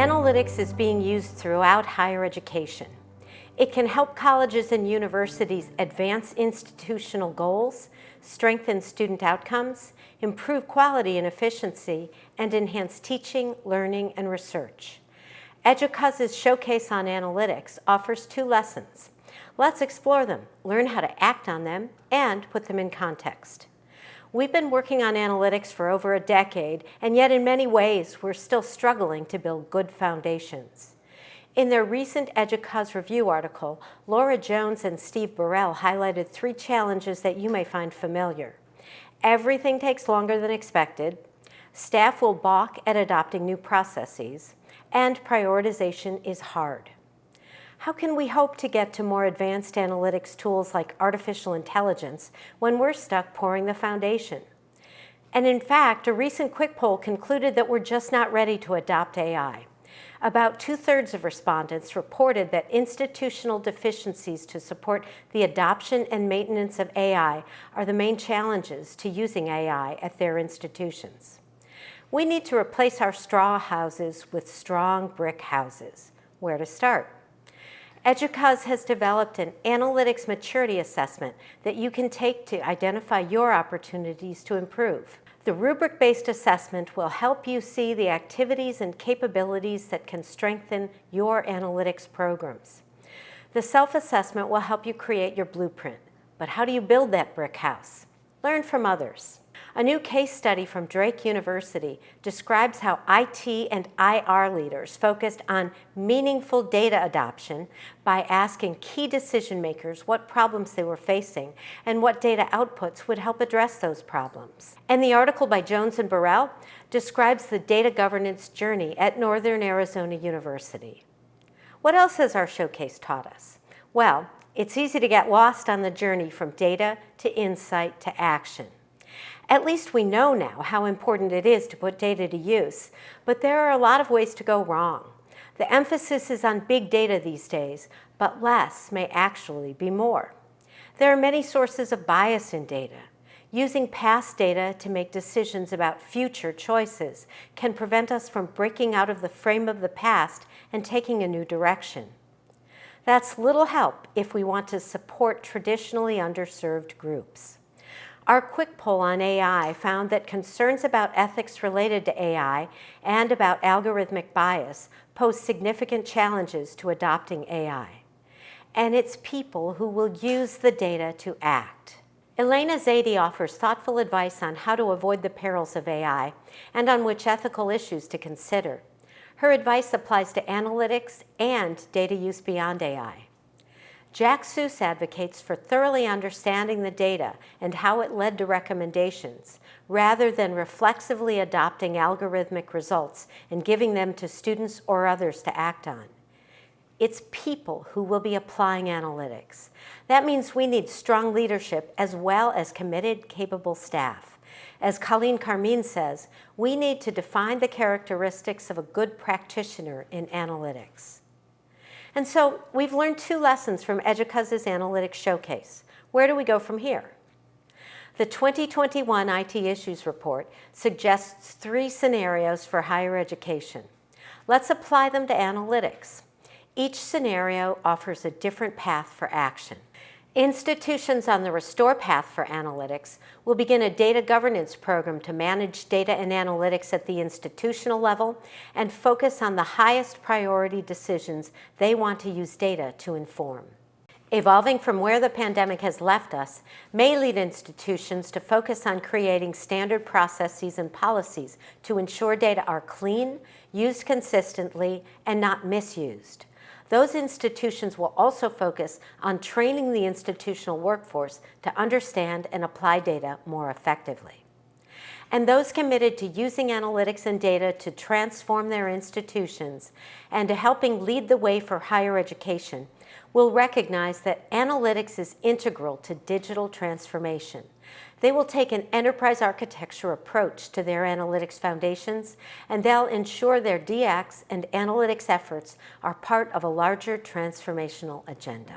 Analytics is being used throughout higher education. It can help colleges and universities advance institutional goals, strengthen student outcomes, improve quality and efficiency, and enhance teaching, learning, and research. EDUCAUSE's Showcase on Analytics offers two lessons. Let's explore them, learn how to act on them, and put them in context. We've been working on analytics for over a decade, and yet in many ways, we're still struggling to build good foundations. In their recent EDUCAUSE review article, Laura Jones and Steve Burrell highlighted three challenges that you may find familiar. Everything takes longer than expected, staff will balk at adopting new processes, and prioritization is hard. How can we hope to get to more advanced analytics tools like artificial intelligence when we're stuck pouring the foundation? And in fact, a recent quick poll concluded that we're just not ready to adopt AI. About two-thirds of respondents reported that institutional deficiencies to support the adoption and maintenance of AI are the main challenges to using AI at their institutions. We need to replace our straw houses with strong brick houses. Where to start? EDUCAUSE has developed an analytics maturity assessment that you can take to identify your opportunities to improve. The rubric-based assessment will help you see the activities and capabilities that can strengthen your analytics programs. The self-assessment will help you create your blueprint. But how do you build that brick house? Learn from others. A new case study from Drake University describes how IT and IR leaders focused on meaningful data adoption by asking key decision makers what problems they were facing and what data outputs would help address those problems. And the article by Jones and Burrell describes the data governance journey at Northern Arizona University. What else has our showcase taught us? Well, it's easy to get lost on the journey from data to insight to action. At least we know now how important it is to put data to use, but there are a lot of ways to go wrong. The emphasis is on big data these days, but less may actually be more. There are many sources of bias in data. Using past data to make decisions about future choices can prevent us from breaking out of the frame of the past and taking a new direction. That's little help if we want to support traditionally underserved groups. Our quick poll on AI found that concerns about ethics related to AI and about algorithmic bias pose significant challenges to adopting AI. And it's people who will use the data to act. Elana Zeide offers thoughtful advice on how to avoid the perils of AI and on which ethical issues to consider. Her advice applies to analytics and data use beyond AI. Jack Suess advocates for thoroughly understanding the data and how it led to recommendations, rather than reflexively adopting algorithmic results and giving them to students or others to act on. It's people who will be applying analytics. That means we need strong leadership as well as committed, capable staff. As Colleen Carmean says, we need to define the characteristics of a good practitioner in analytics. And so we've learned two lessons from EDUCAUSE's Analytics Showcase. Where do we go from here? The 2021 IT Issues Report suggests three scenarios for higher education. Let's apply them to analytics. Each scenario offers a different path for action. Institutions on the Restore path for analytics will begin a data governance program to manage data and analytics at the institutional level and focus on the highest priority decisions they want to use data to inform. Evolving from where the pandemic has left us may lead institutions to focus on creating standard processes and policies to ensure data are clean, used consistently, and not misused. Those institutions will also focus on training the institutional workforce to understand and apply data more effectively. And those committed to using analytics and data to transform their institutions and to helping lead the way for higher education will recognize that analytics is integral to digital transformation. They will take an enterprise architecture approach to their analytics foundations, and they'll ensure their DX and analytics efforts are part of a larger transformational agenda.